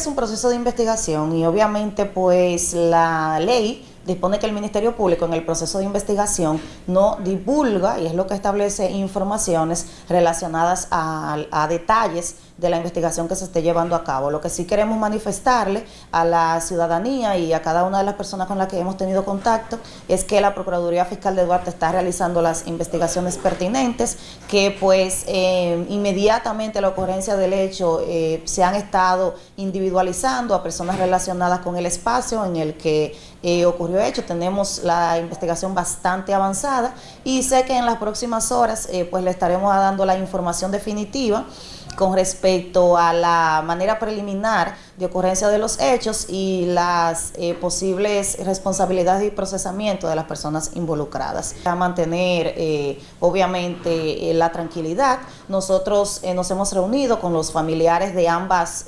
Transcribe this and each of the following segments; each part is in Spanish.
es un proceso de investigación y obviamente pues la ley dispone que el Ministerio Público en el proceso de investigación no divulga, y es lo que establece informaciones relacionadas a, a detalles de la investigación que se esté llevando a cabo. Lo que sí queremos manifestarle a la ciudadanía y a cada una de las personas con las que hemos tenido contacto es que la Procuraduría Fiscal de Duarte está realizando las investigaciones pertinentes, que pues eh, inmediatamente la ocurrencia del hecho eh, se han estado individualizando a personas relacionadas con el espacio en el que eh, ocurrió hecho. Tenemos la investigación bastante avanzada y sé que en las próximas horas pues le estaremos dando la información definitiva con respecto a la manera preliminar de ocurrencia de los hechos y las eh, posibles responsabilidades y procesamiento de las personas involucradas. A mantener, eh, obviamente, eh, la tranquilidad. Nosotros nos hemos reunido con los familiares de ambas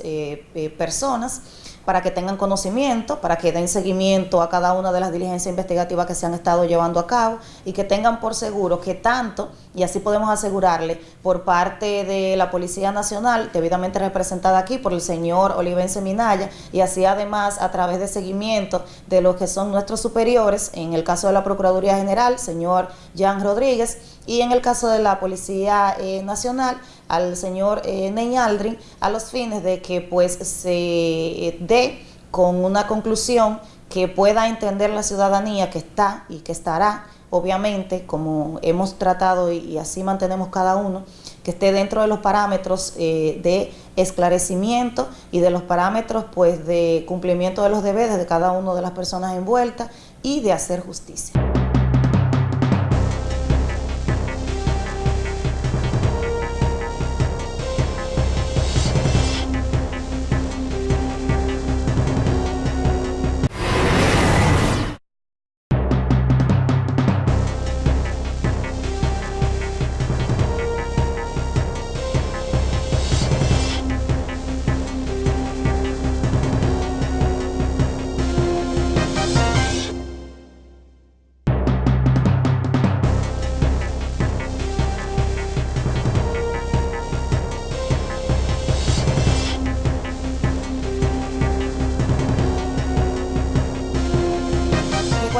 personas para que tengan conocimiento, para que den seguimiento a cada una de las diligencias investigativas que se han estado llevando a cabo y que tengan por seguro que tanto, y así podemos asegurarle, por parte de la Policía Nacional, debidamente representada aquí por el señor Olivense Minaya, y así además a través de seguimiento de los que son nuestros superiores, en el caso de la Procuraduría General, señor Jan Rodríguez, y en el caso de la Policía eh, Nacional, al señor eh, Ney Aldrin, a los fines de que pues se eh, dé con una conclusión que pueda entender la ciudadanía que está y que estará, obviamente, como hemos tratado y, así mantenemos cada uno, que esté dentro de los parámetros eh, de esclarecimiento y de los parámetros pues de cumplimiento de los deberes de cada una de las personas envueltas y de hacer justicia.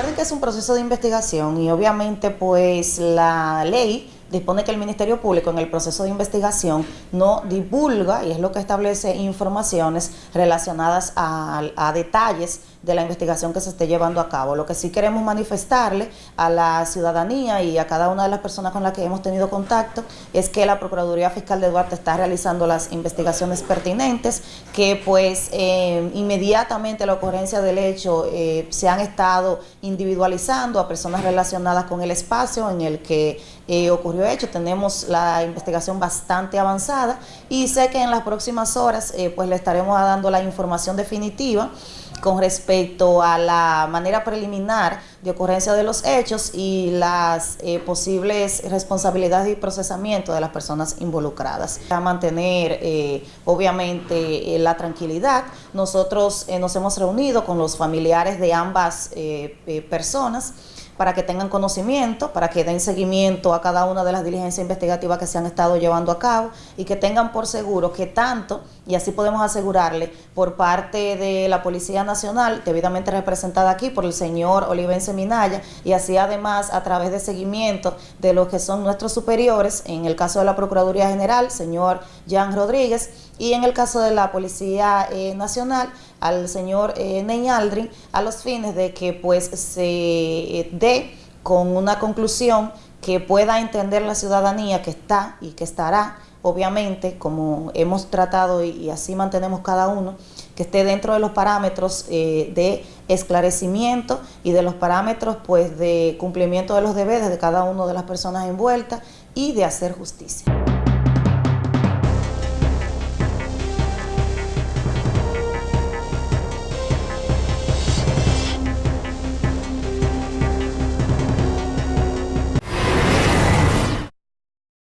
Que es un proceso de investigación y obviamente pues la ley dispone que el Ministerio Público en el proceso de investigación no divulga, y es lo que establece informaciones relacionadas a detalles de la investigación que se esté llevando a cabo. Lo que sí queremos manifestarle a la ciudadanía y a cada una de las personas con las que hemos tenido contacto es que la Procuraduría Fiscal de Duarte está realizando las investigaciones pertinentes, que pues eh, inmediatamente la ocurrencia del hecho eh, se han estado individualizando a personas relacionadas con el espacio en el que eh, ocurrió hecho. Tenemos la investigación bastante avanzada y sé que en las próximas horas pues le estaremos dando la información definitiva con respecto a la manera preliminar de ocurrencia de los hechos y las eh, posibles responsabilidades y procesamiento de las personas involucradas. A mantener, eh, obviamente, eh, la tranquilidad. Nosotros nos hemos reunido con los familiares de ambas personas para que tengan conocimiento, para que den seguimiento a cada una de las diligencias investigativas que se han estado llevando a cabo y que tengan por seguro que tanto, y así podemos asegurarle, por parte de la Policía Nacional, debidamente representada aquí por el señor Olivense Minaya, y así además a través de seguimiento de los que son nuestros superiores, en el caso de la Procuraduría General, señor Jan Rodríguez, y en el caso de la Policía eh, Nacional, al señor eh, Ney Aldrin, a los fines de que pues se eh, dé con una conclusión que pueda entender la ciudadanía que está y que estará, obviamente, como hemos tratado y, así mantenemos cada uno, que esté dentro de los parámetros de esclarecimiento y de los parámetros pues de cumplimiento de los deberes de cada una de las personas envueltas y de hacer justicia.